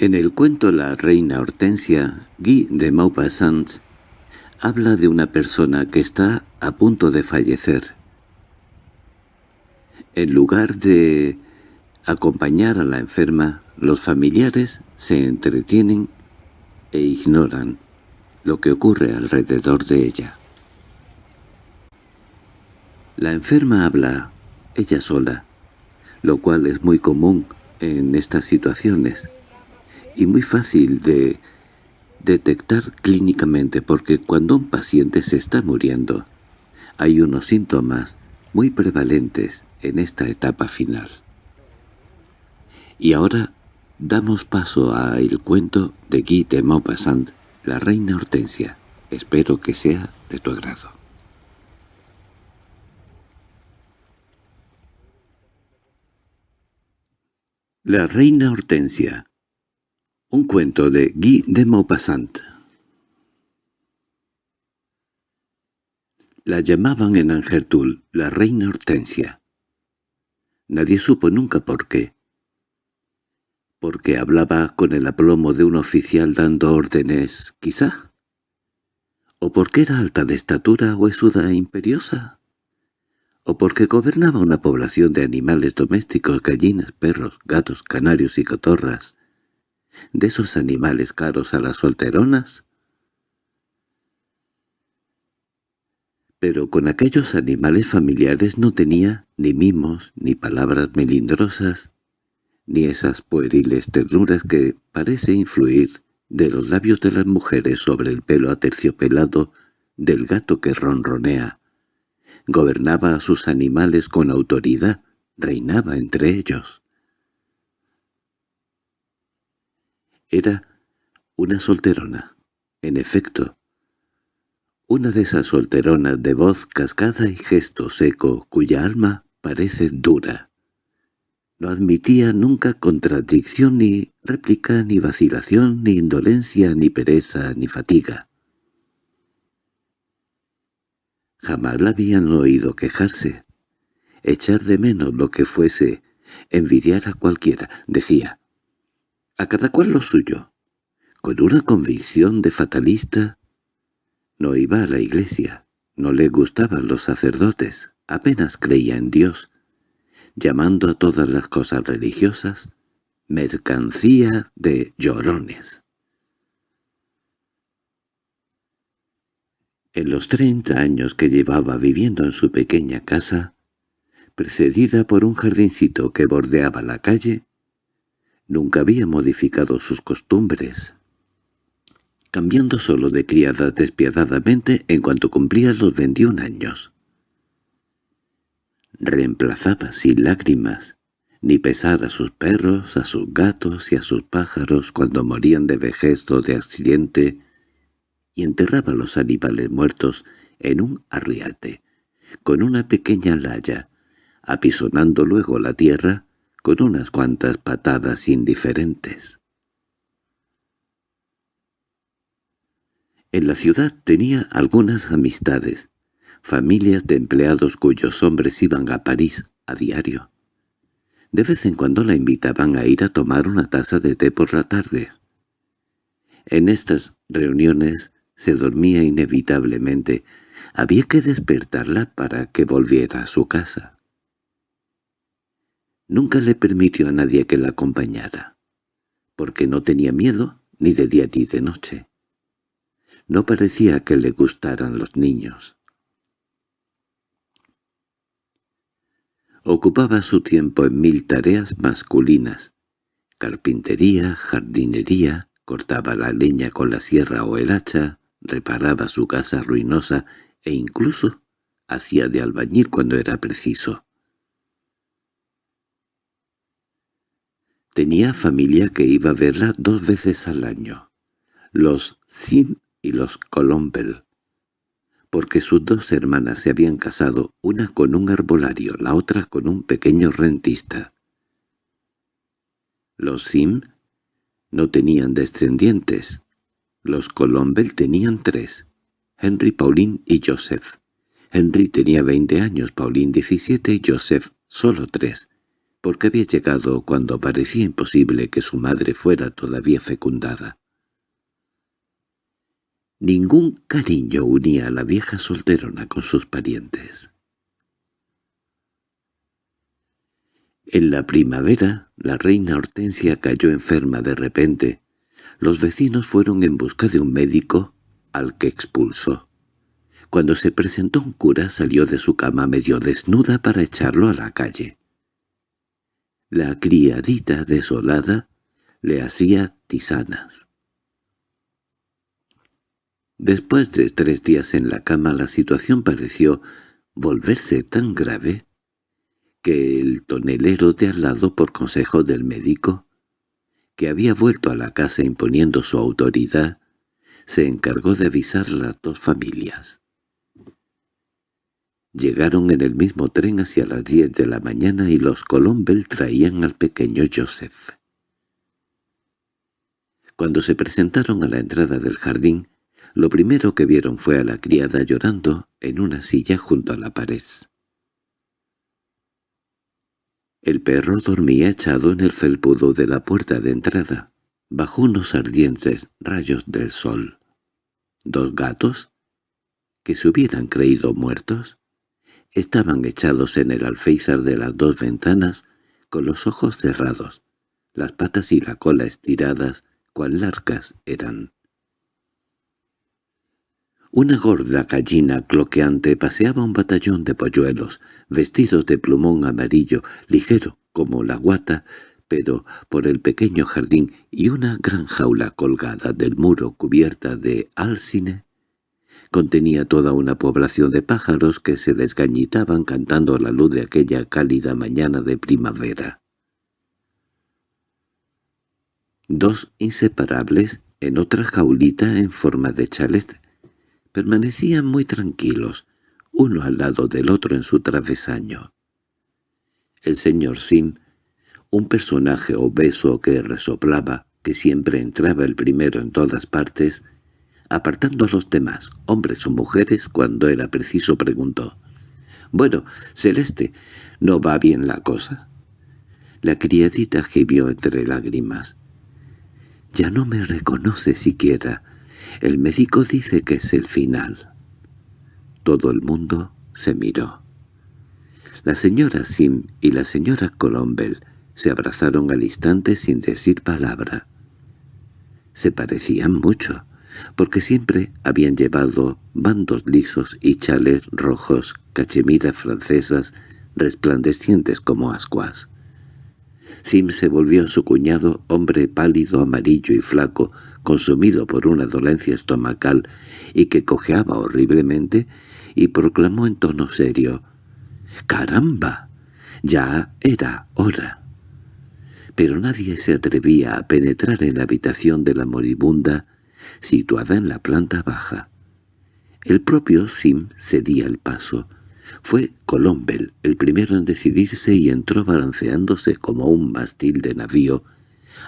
En el cuento La reina Hortensia, Guy de Maupassant habla de una persona que está a punto de fallecer. En lugar de acompañar a la enferma, los familiares se entretienen e ignoran lo que ocurre alrededor de ella. La enferma habla ella sola, lo cual es muy común en estas situaciones y muy fácil de detectar clínicamente porque cuando un paciente se está muriendo hay unos síntomas muy prevalentes en esta etapa final. Y ahora damos paso al cuento de Guy de Maupassant, La reina Hortensia. Espero que sea de tu agrado. La reina Hortensia un cuento de Guy de Maupassant. La llamaban en Angertul la reina Hortensia. Nadie supo nunca por qué. Porque hablaba con el aplomo de un oficial dando órdenes, quizá. ¿O porque era alta de estatura huesuda e imperiosa? ¿O porque gobernaba una población de animales domésticos, gallinas, perros, gatos, canarios y cotorras, de esos animales caros a las solteronas? Pero con aquellos animales familiares no tenía ni mimos, ni palabras melindrosas, ni esas pueriles ternuras que parece influir de los labios de las mujeres sobre el pelo aterciopelado del gato que ronronea. Gobernaba a sus animales con autoridad, reinaba entre ellos. Era una solterona, en efecto. Una de esas solteronas de voz cascada y gesto seco cuya alma parece dura. No admitía nunca contradicción ni réplica ni vacilación ni indolencia ni pereza ni fatiga. Jamás la habían oído quejarse, echar de menos lo que fuese, envidiar a cualquiera, decía a cada cual lo suyo. Con una convicción de fatalista, no iba a la iglesia, no le gustaban los sacerdotes, apenas creía en Dios, llamando a todas las cosas religiosas mercancía de llorones. En los treinta años que llevaba viviendo en su pequeña casa, precedida por un jardincito que bordeaba la calle, Nunca había modificado sus costumbres, cambiando solo de criada despiadadamente en cuanto cumplía los veintiún años. Reemplazaba sin lágrimas, ni pesar a sus perros, a sus gatos y a sus pájaros cuando morían de vejez o de accidente, y enterraba los animales muertos en un arriate, con una pequeña laya, apisonando luego la tierra con unas cuantas patadas indiferentes. En la ciudad tenía algunas amistades, familias de empleados cuyos hombres iban a París a diario. De vez en cuando la invitaban a ir a tomar una taza de té por la tarde. En estas reuniones se dormía inevitablemente. Había que despertarla para que volviera a su casa. Nunca le permitió a nadie que la acompañara, porque no tenía miedo ni de día ni de noche. No parecía que le gustaran los niños. Ocupaba su tiempo en mil tareas masculinas, carpintería, jardinería, cortaba la leña con la sierra o el hacha, reparaba su casa ruinosa e incluso hacía de albañil cuando era preciso. Tenía familia que iba a verla dos veces al año, los Sim y los Colombel, porque sus dos hermanas se habían casado, una con un arbolario, la otra con un pequeño rentista. Los Sim no tenían descendientes, los Colombel tenían tres, Henry, Pauline y Joseph. Henry tenía veinte años, Pauline diecisiete y Joseph solo tres. Porque había llegado cuando parecía imposible que su madre fuera todavía fecundada. Ningún cariño unía a la vieja solterona con sus parientes. En la primavera, la reina Hortensia cayó enferma de repente. Los vecinos fueron en busca de un médico, al que expulsó. Cuando se presentó un cura salió de su cama medio desnuda para echarlo a la calle. La criadita desolada le hacía tisanas. Después de tres días en la cama la situación pareció volverse tan grave que el tonelero de al lado por consejo del médico, que había vuelto a la casa imponiendo su autoridad, se encargó de avisar a las dos familias. Llegaron en el mismo tren hacia las diez de la mañana y los Colombel traían al pequeño Joseph. Cuando se presentaron a la entrada del jardín, lo primero que vieron fue a la criada llorando en una silla junto a la pared. El perro dormía echado en el felpudo de la puerta de entrada, bajo unos ardientes rayos del sol. Dos gatos, que se hubieran creído muertos, estaban echados en el alféizar de las dos ventanas con los ojos cerrados, las patas y la cola estiradas, cual larcas eran. Una gorda gallina cloqueante paseaba un batallón de polluelos, vestidos de plumón amarillo, ligero como la guata, pero por el pequeño jardín y una gran jaula colgada del muro cubierta de alcine, contenía toda una población de pájaros que se desgañitaban cantando a la luz de aquella cálida mañana de primavera. Dos inseparables en otra jaulita en forma de chalet Permanecían muy tranquilos, uno al lado del otro en su travesaño. El señor Sim, un personaje obeso que resoplaba, que siempre entraba el primero en todas partes, apartando a los demás, hombres o mujeres, cuando era preciso, preguntó. «Bueno, Celeste, ¿no va bien la cosa?» La criadita gimió entre lágrimas. «Ya no me reconoce siquiera. El médico dice que es el final. Todo el mundo se miró. La señora Sim y la señora Colombel se abrazaron al instante sin decir palabra. Se parecían mucho, porque siempre habían llevado bandos lisos y chales rojos, cachemiras francesas, resplandecientes como ascuas. Sim se volvió a su cuñado, hombre pálido, amarillo y flaco, consumido por una dolencia estomacal y que cojeaba horriblemente, y proclamó en tono serio, «¡Caramba! Ya era hora». Pero nadie se atrevía a penetrar en la habitación de la moribunda, situada en la planta baja. El propio Sim cedía el paso, fue Colombel el primero en decidirse y entró balanceándose como un mástil de navío,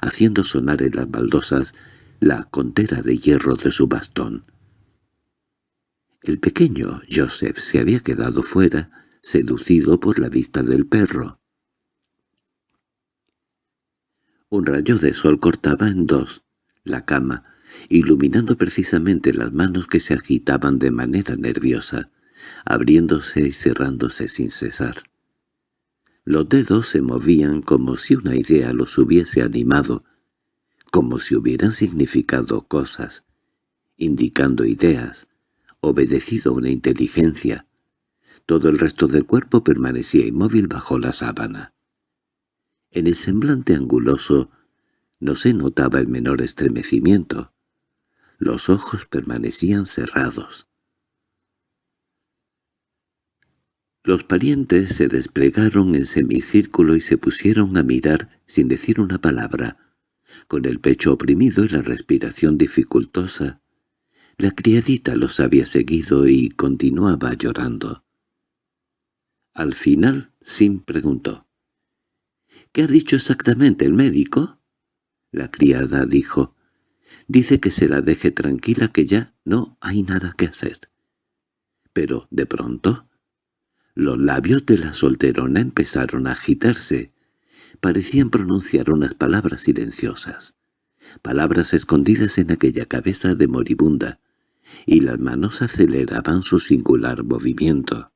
haciendo sonar en las baldosas la contera de hierro de su bastón. El pequeño Joseph se había quedado fuera, seducido por la vista del perro. Un rayo de sol cortaba en dos la cama, iluminando precisamente las manos que se agitaban de manera nerviosa abriéndose y cerrándose sin cesar. Los dedos se movían como si una idea los hubiese animado, como si hubieran significado cosas, indicando ideas, obedecido una inteligencia. Todo el resto del cuerpo permanecía inmóvil bajo la sábana. En el semblante anguloso no se notaba el menor estremecimiento. Los ojos permanecían cerrados. Los parientes se desplegaron en semicírculo y se pusieron a mirar sin decir una palabra, con el pecho oprimido y la respiración dificultosa. La criadita los había seguido y continuaba llorando. Al final, Sim preguntó. —¿Qué ha dicho exactamente el médico? La criada dijo. —Dice que se la deje tranquila que ya no hay nada que hacer. Pero, de pronto, los labios de la solterona empezaron a agitarse. parecían pronunciar unas palabras silenciosas, palabras escondidas en aquella cabeza de moribunda, y las manos aceleraban su singular movimiento.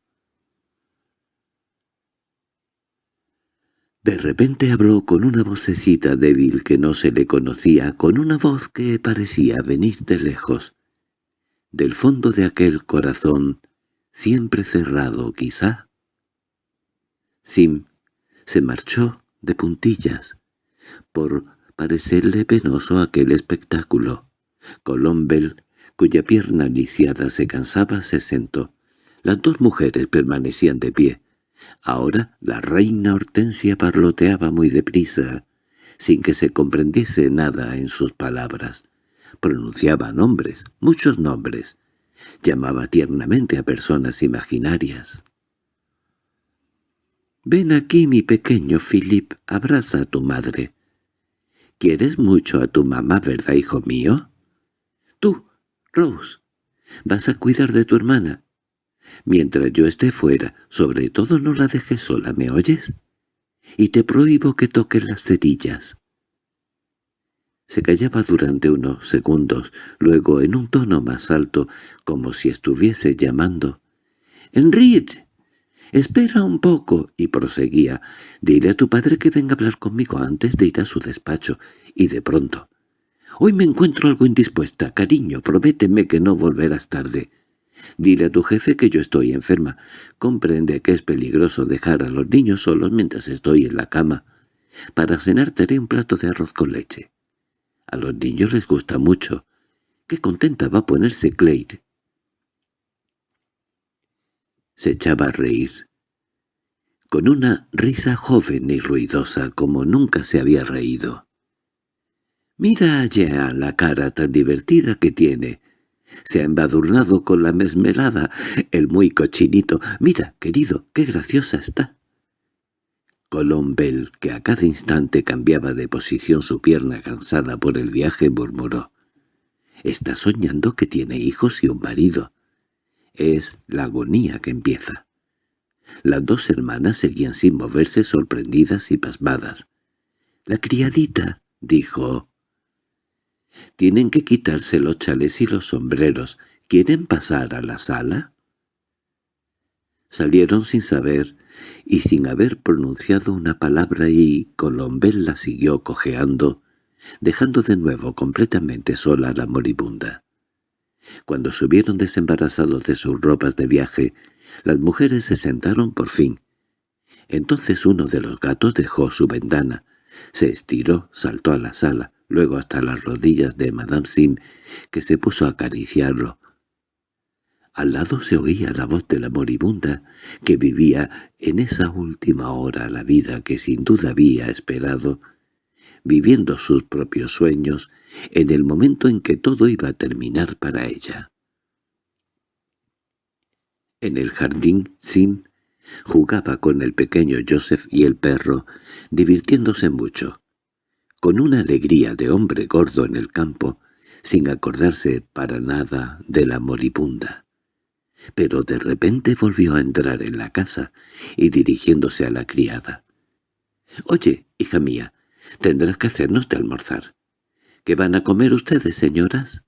De repente habló con una vocecita débil que no se le conocía, con una voz que parecía venir de lejos, del fondo de aquel corazón, siempre cerrado quizá. Sim se marchó de puntillas, por parecerle penoso aquel espectáculo. Colombel, cuya pierna lisiada se cansaba, se sentó. Las dos mujeres permanecían de pie. Ahora la reina Hortensia parloteaba muy deprisa, sin que se comprendiese nada en sus palabras. Pronunciaba nombres, muchos nombres. Llamaba tiernamente a personas imaginarias. «Ven aquí, mi pequeño Philip, abraza a tu madre. ¿Quieres mucho a tu mamá, verdad, hijo mío? Tú, Rose, vas a cuidar de tu hermana. Mientras yo esté fuera, sobre todo no la dejes sola, ¿me oyes? Y te prohíbo que toques las cerillas. Se callaba durante unos segundos, luego en un tono más alto, como si estuviese llamando. —¡Enrique! —Espera un poco —y proseguía—. Dile a tu padre que venga a hablar conmigo antes de ir a su despacho, y de pronto. —Hoy me encuentro algo indispuesta, cariño, prométeme que no volverás tarde. Dile a tu jefe que yo estoy enferma. Comprende que es peligroso dejar a los niños solos mientras estoy en la cama. Para cenar te haré un plato de arroz con leche. A los niños les gusta mucho. Qué contenta va a ponerse Claire. Se echaba a reír. Con una risa joven y ruidosa como nunca se había reído. «Mira allá la cara tan divertida que tiene. Se ha embadurnado con la mesmelada, el muy cochinito. Mira, querido, qué graciosa está». Colombel, que a cada instante cambiaba de posición su pierna cansada por el viaje, murmuró. «Está soñando que tiene hijos y un marido. Es la agonía que empieza». Las dos hermanas seguían sin moverse sorprendidas y pasmadas. «La criadita», dijo. «Tienen que quitarse los chales y los sombreros. ¿Quieren pasar a la sala?» Salieron sin saber y sin haber pronunciado una palabra y Colombel la siguió cojeando, dejando de nuevo completamente sola a la moribunda. Cuando subieron desembarazados de sus ropas de viaje, las mujeres se sentaron por fin. Entonces uno de los gatos dejó su ventana, se estiró, saltó a la sala, luego hasta las rodillas de Madame Sim, que se puso a acariciarlo, al lado se oía la voz de la moribunda, que vivía en esa última hora la vida que sin duda había esperado, viviendo sus propios sueños en el momento en que todo iba a terminar para ella. En el jardín, Sim jugaba con el pequeño Joseph y el perro, divirtiéndose mucho, con una alegría de hombre gordo en el campo, sin acordarse para nada de la moribunda pero de repente volvió a entrar en la casa y dirigiéndose a la criada. «Oye, hija mía, tendrás que hacernos de almorzar. ¿Qué van a comer ustedes, señoras?»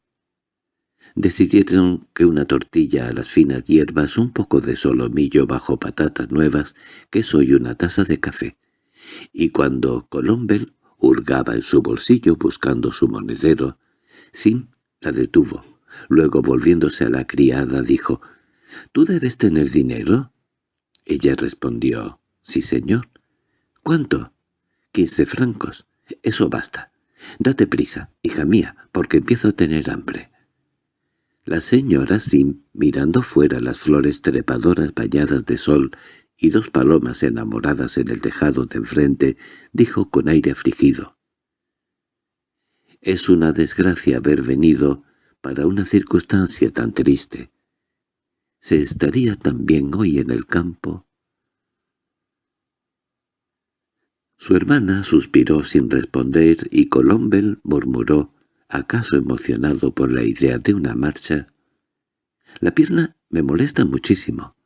Decidieron que una tortilla a las finas hierbas, un poco de solomillo bajo patatas nuevas, queso y una taza de café. Y cuando Colombel hurgaba en su bolsillo buscando su monedero, Sim la detuvo. Luego, volviéndose a la criada, dijo, —¿Tú debes tener dinero? Ella respondió, —Sí, señor. —¿Cuánto? —Quince francos. —Eso basta. Date prisa, hija mía, porque empiezo a tener hambre. La señora Sim, mirando fuera las flores trepadoras bañadas de sol y dos palomas enamoradas en el tejado de enfrente, dijo con aire afligido. «Es una desgracia haber venido para una circunstancia tan triste. ¿Se estaría también hoy en el campo? Su hermana suspiró sin responder y Colombel murmuró, acaso emocionado por la idea de una marcha. «La pierna me molesta muchísimo».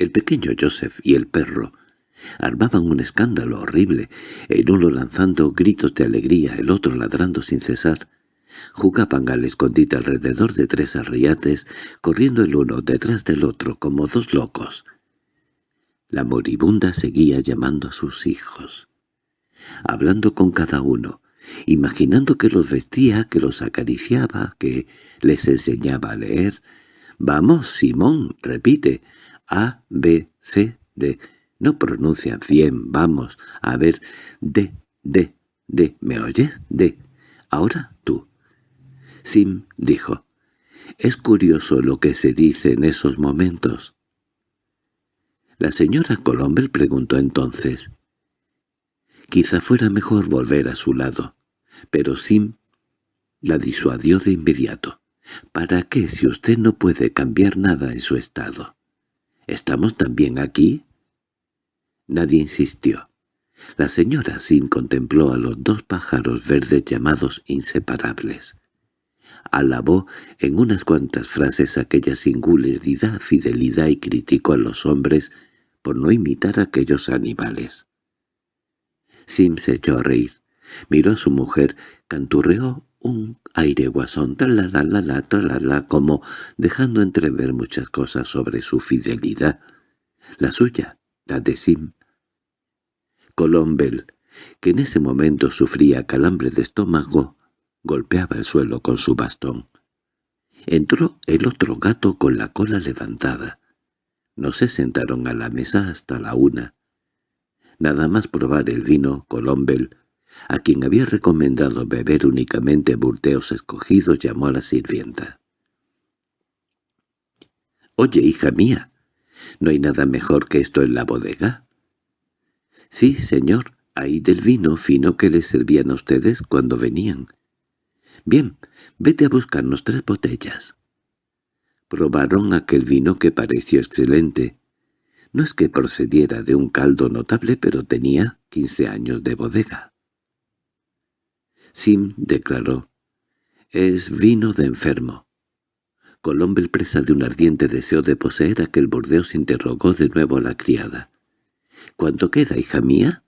El pequeño Joseph y el perro Armaban un escándalo horrible, el uno lanzando gritos de alegría, el otro ladrando sin cesar. Jugaban al escondite alrededor de tres arriates, corriendo el uno detrás del otro como dos locos. La moribunda seguía llamando a sus hijos, hablando con cada uno, imaginando que los vestía, que los acariciaba, que les enseñaba a leer. «Vamos, Simón», repite, «A, B, C, D». No pronuncian bien, vamos, a ver, D, D, D, ¿me oyes? D. Ahora tú. Sim dijo, «Es curioso lo que se dice en esos momentos». La señora Colombel preguntó entonces, «Quizá fuera mejor volver a su lado». Pero Sim la disuadió de inmediato. ¿Para qué si usted no puede cambiar nada en su estado? ¿Estamos también aquí? Nadie insistió. La señora Sim contempló a los dos pájaros verdes llamados inseparables. Alabó en unas cuantas frases aquella singularidad, fidelidad y criticó a los hombres por no imitar a aquellos animales. Sim se echó a reír. Miró a su mujer, canturreó un aire guasón, la la como dejando entrever muchas cosas sobre su fidelidad. La suya, la de Sim. Colombel, que en ese momento sufría calambre de estómago, golpeaba el suelo con su bastón. Entró el otro gato con la cola levantada. No se sentaron a la mesa hasta la una. Nada más probar el vino, Colombel a quien había recomendado beber únicamente burteos escogidos, llamó a la sirvienta. «Oye, hija mía, ¿no hay nada mejor que esto en la bodega?» «Sí, señor, hay del vino fino que les servían a ustedes cuando venían». «Bien, vete a buscarnos tres botellas». Probaron aquel vino que pareció excelente. No es que procediera de un caldo notable, pero tenía quince años de bodega. Sim declaró, «Es vino de enfermo». Colombel, presa de un ardiente deseo de poseer aquel Burdeos, interrogó de nuevo a la criada. «¿Cuánto queda, hija mía?»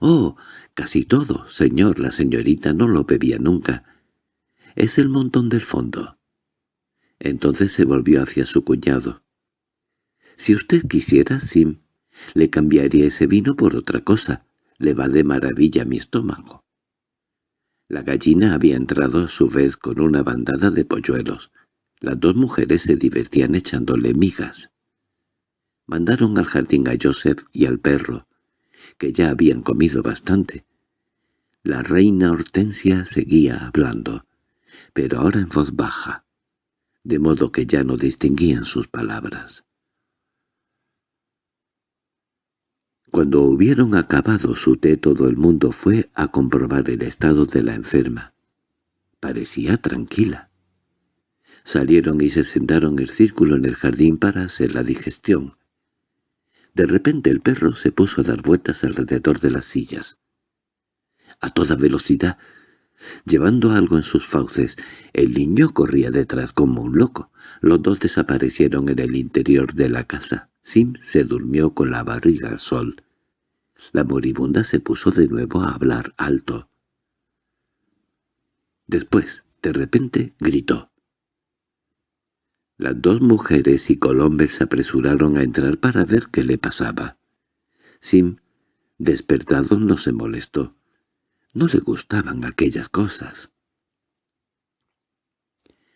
«Oh, casi todo, señor. La señorita no lo bebía nunca. Es el montón del fondo». Entonces se volvió hacia su cuñado. «Si usted quisiera, Sim, le cambiaría ese vino por otra cosa. Le va de maravilla mi estómago». La gallina había entrado a su vez con una bandada de polluelos. Las dos mujeres se divertían echándole migas. Mandaron al jardín a Joseph y al perro, que ya habían comido bastante. La reina Hortensia seguía hablando, pero ahora en voz baja, de modo que ya no distinguían sus palabras. Cuando hubieron acabado su té todo el mundo fue a comprobar el estado de la enferma. Parecía tranquila. Salieron y se sentaron en círculo en el jardín para hacer la digestión. De repente el perro se puso a dar vueltas alrededor de las sillas. A toda velocidad, llevando algo en sus fauces, el niño corría detrás como un loco. Los dos desaparecieron en el interior de la casa. Sim se durmió con la barriga al sol. La moribunda se puso de nuevo a hablar alto. Después, de repente, gritó. Las dos mujeres y Colombes se apresuraron a entrar para ver qué le pasaba. Sim, despertado, no se molestó. No le gustaban aquellas cosas.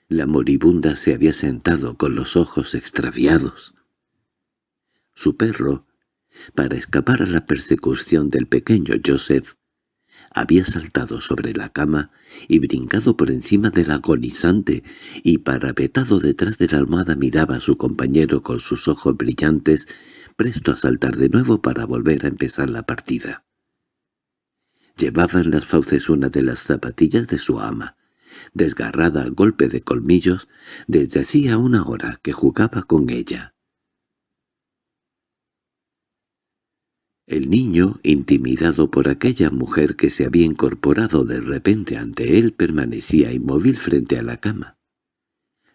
La moribunda se había sentado con los ojos extraviados. Su perro, para escapar a la persecución del pequeño Joseph, había saltado sobre la cama y brincado por encima del agonizante, y parapetado detrás de la almohada miraba a su compañero con sus ojos brillantes, presto a saltar de nuevo para volver a empezar la partida. Llevaba en las fauces una de las zapatillas de su ama, desgarrada a golpe de colmillos, desde hacía una hora que jugaba con ella. El niño, intimidado por aquella mujer que se había incorporado de repente ante él, permanecía inmóvil frente a la cama.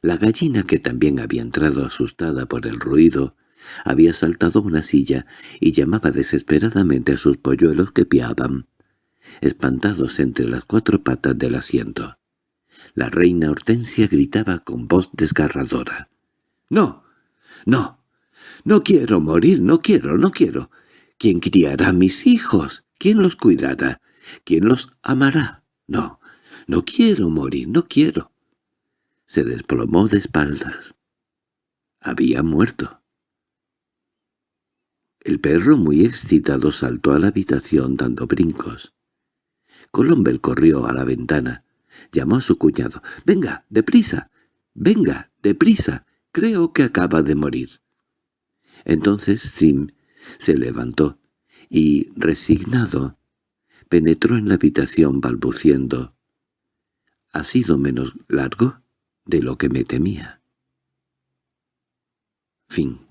La gallina, que también había entrado asustada por el ruido, Había saltado una silla y llamaba desesperadamente a sus polluelos que piaban, espantados entre las cuatro patas del asiento. La reina Hortensia gritaba con voz desgarradora. «¡No! ¡No! ¡No quiero morir! ¡No quiero! ¡No quiero! ¿Quién criará a mis hijos? ¿Quién los cuidará? ¿Quién los amará? No, no quiero morir, no quiero». Se desplomó de espaldas. Había muerto. El perro, muy excitado, saltó a la habitación dando brincos. Colombel corrió a la ventana. Llamó a su cuñado. «¡Venga, deprisa! ¡Venga, deprisa! Creo que acaba de morir». Entonces Sim se levantó y, resignado, penetró en la habitación balbuciendo. «Ha sido menos largo de lo que me temía». Fin